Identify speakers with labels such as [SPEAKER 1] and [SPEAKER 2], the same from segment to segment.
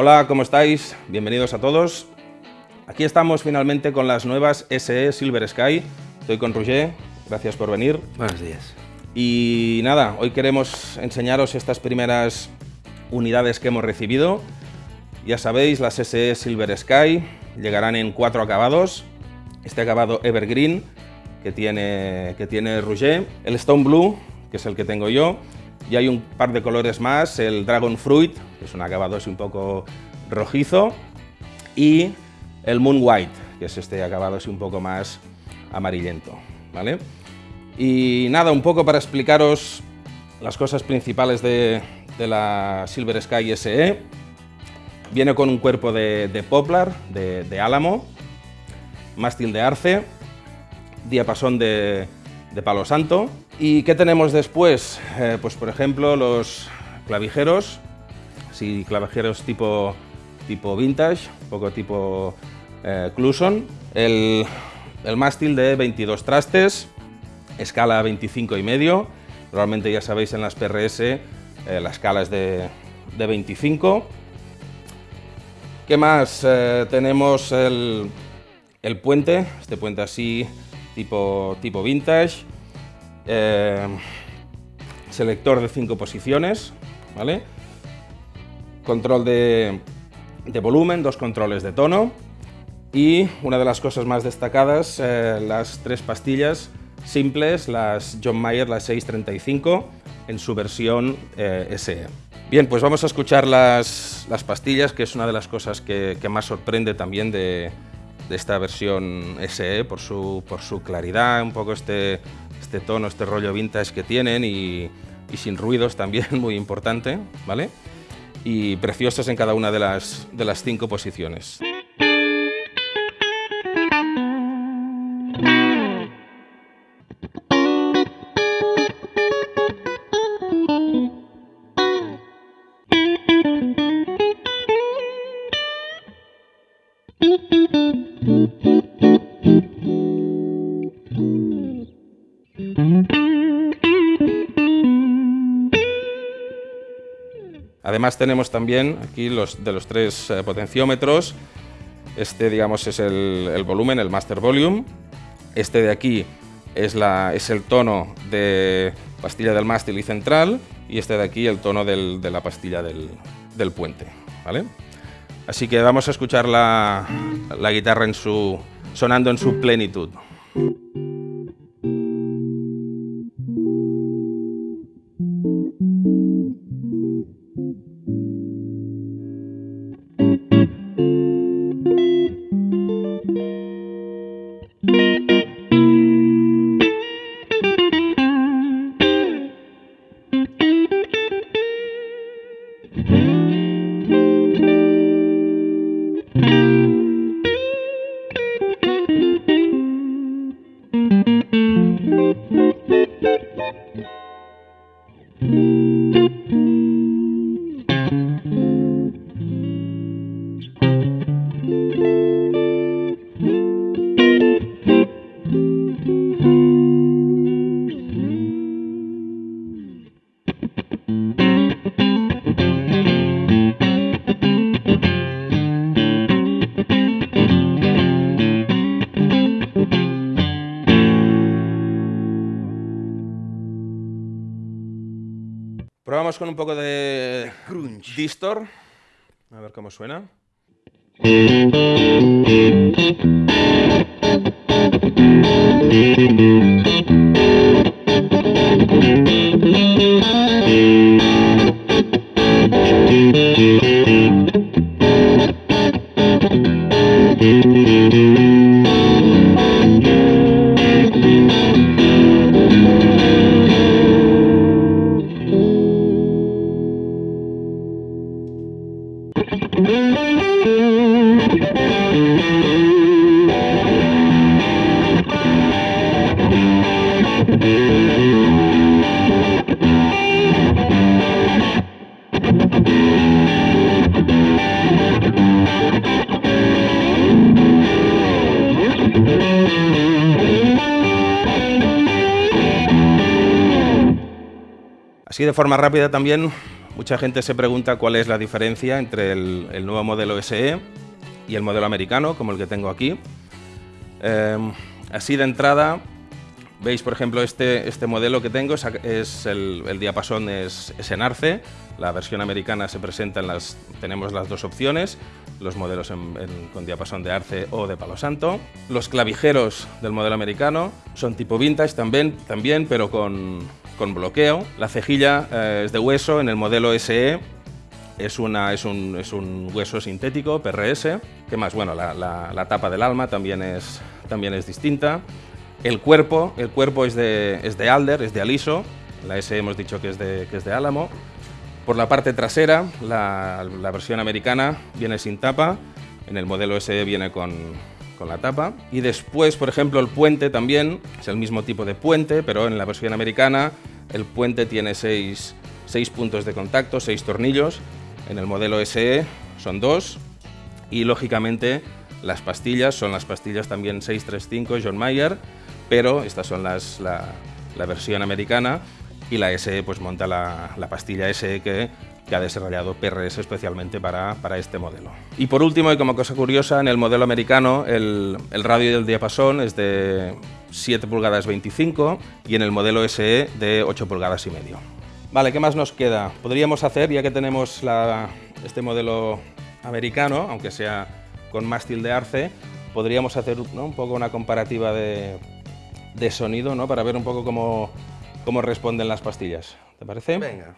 [SPEAKER 1] Hola, ¿cómo estáis? Bienvenidos a todos. Aquí estamos finalmente con las nuevas SE Silver Sky. Estoy con Roger, gracias por venir.
[SPEAKER 2] Buenos días.
[SPEAKER 1] Y nada, hoy queremos enseñaros estas primeras unidades que hemos recibido. Ya sabéis, las SE Silver Sky llegarán en cuatro acabados. Este acabado Evergreen, que tiene, que tiene Rouget, el Stone Blue, que es el que tengo yo, y hay un par de colores más, el Dragon Fruit, que es un acabado así un poco rojizo, y el Moon White, que es este acabado así un poco más amarillento. ¿vale? Y nada, un poco para explicaros las cosas principales de, la Silver Sky SE. Viene con un cuerpo de, poplar, de, álamo, mástil de arce, diapasón de, palo santo. ¿Y qué tenemos después? Eh, pues por ejemplo los clavijeros, sí, clavijeros tipo, tipo vintage, un poco tipo eh, Cluson. El, el mástil de 22 trastes, escala 25 y medio. Normalmente ya sabéis en las PRS eh, la escala es de, de 25 ¿Qué más? Eh, tenemos el, el, puente, este puente así, tipo, tipo vintage. Eh, selector de cinco posiciones. Control de, volumen, dos controles de tono. Y una de las cosas más destacadas, eh, las tres pastillas simples, las John Mayer, las 635, en su versión eh, SE. Bien, pues vamos a escuchar las, las, pastillas, que es una de las cosas que, más sorprende también de, esta versión SE, por su claridad, un poco este, este tono, este rollo vintage que tienen y, sin ruidos también, muy importante, ¿vale? Y preciosas en cada una de las, de las cinco posiciones. Además tenemos también aquí los de los tres eh, potenciómetros. Este, digamos, es el, el, volumen, el master volume. Este de aquí es, la, es el tono de pastilla del mástil y central. Y este de aquí el tono del, de la pastilla del, del puente. ¿vale? Así que vamos a escuchar la, la guitarra en su, sonando en su plenitud. Probamos con un poco de
[SPEAKER 2] Crunch.
[SPEAKER 1] distor. A ver cómo suena. Así de forma rápida también Mucha gente se pregunta cuál es la diferencia entre el, nuevo modelo SE y el modelo americano, como el que tengo aquí. Em, así de entrada, veis por ejemplo este, este modelo que tengo, es, el, diapasón es, en arce, la versión americana se presenta en las, tenemos las dos opciones, los modelos con diapasón de arce o de palo santo. Los clavijeros del modelo americano son tipo vintage también, también pero con, con bloqueo. La cejilla eh, es de hueso, en el modelo SE es, una, es, un, es un hueso sintético, PRS. ¿Qué más? Bueno, la, la, tapa del alma también es, también es distinta. El cuerpo, el cuerpo es, de, es de Alder, es de Aliso. La SE hemos dicho que es de, que es de Álamo. Por la parte trasera, la, la versión americana viene sin tapa. En el modelo SE viene con, con la tapa. Y después, por ejemplo, el puente también es el mismo tipo de puente, pero en la versión americana el puente tiene seis, puntos de contacto, seis tornillos. En el modelo SE son dos. Y lógicamente las pastillas son las pastillas también 635 John Mayer, pero estas son las, la, la versión americana y la SE pues monta la, la pastilla SE que que ha desarrollado PRS especialmente para, para, este modelo. Y por último, y como cosa curiosa, en el modelo americano el, el radio del diapasón es de 7 pulgadas 25 y en el modelo SE de 8 pulgadas y medio. Vale, ¿qué más nos queda? Podríamos hacer, ya que tenemos la, este modelo americano, aunque sea con mástil de arce, podríamos hacer un poco una comparativa de, de sonido ¿no? para ver un poco cómo, cómo responden las pastillas. ¿Te parece?
[SPEAKER 2] Venga.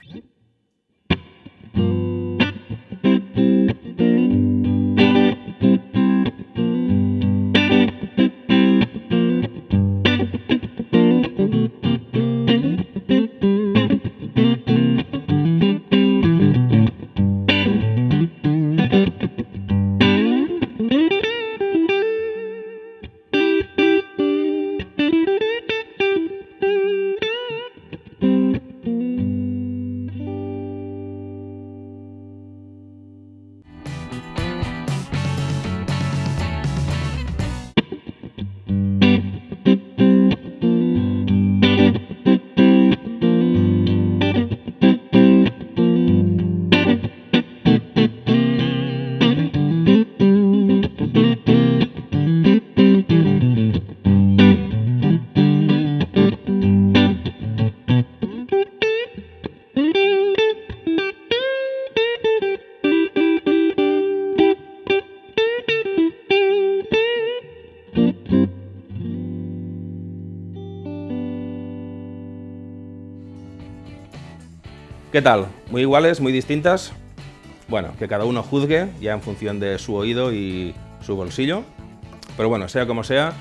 [SPEAKER 1] ¿Qué tal? ¿Muy iguales, muy distintas? Bueno, que cada uno juzgue ya en función de su oído y su bolsillo. Pero bueno, sea como sea,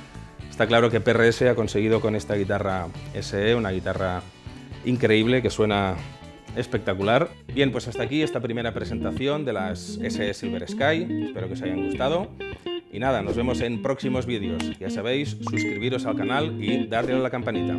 [SPEAKER 1] está claro que PRS ha conseguido con esta guitarra SE, una guitarra increíble que suena espectacular. Bien, pues hasta aquí esta primera presentación de las SE Silver Sky. Espero que os hayan gustado. Y nada, nos vemos en próximos vídeos. Ya sabéis, suscribiros al canal y darle a la campanita.